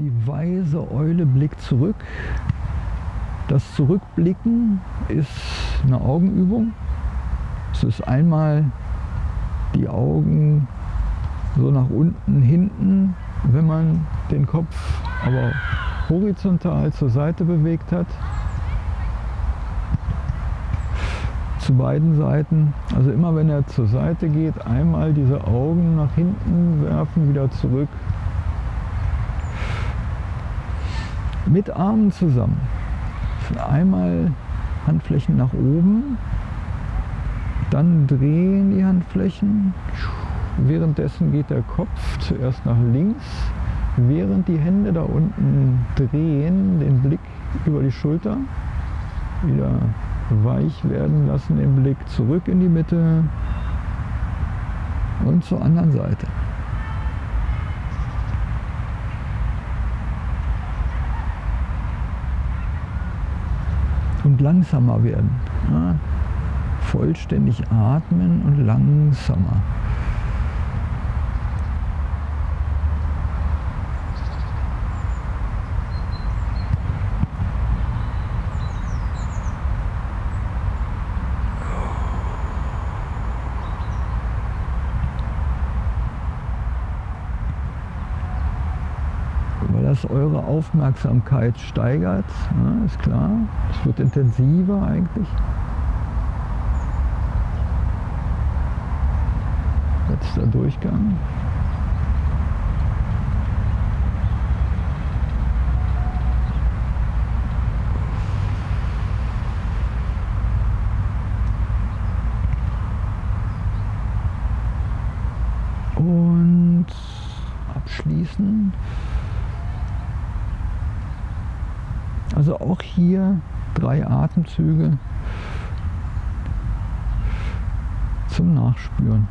Die weise Eule blickt zurück. Das Zurückblicken ist eine Augenübung. Es ist einmal die Augen so nach unten, hinten, wenn man den Kopf aber horizontal zur Seite bewegt hat. Zu beiden Seiten. Also immer wenn er zur Seite geht, einmal diese Augen nach hinten werfen, wieder zurück. Mit Armen zusammen. Einmal Handflächen nach oben, dann drehen die Handflächen. Währenddessen geht der Kopf zuerst nach links, während die Hände da unten drehen, den Blick über die Schulter, wieder weich werden lassen, den Blick zurück in die Mitte und zur anderen Seite. Und langsamer werden. Ja, vollständig atmen und langsamer. Das eure Aufmerksamkeit steigert, ja, ist klar. Es wird intensiver eigentlich. Letzter Durchgang. Und abschließen. Also auch hier drei Atemzüge zum Nachspüren.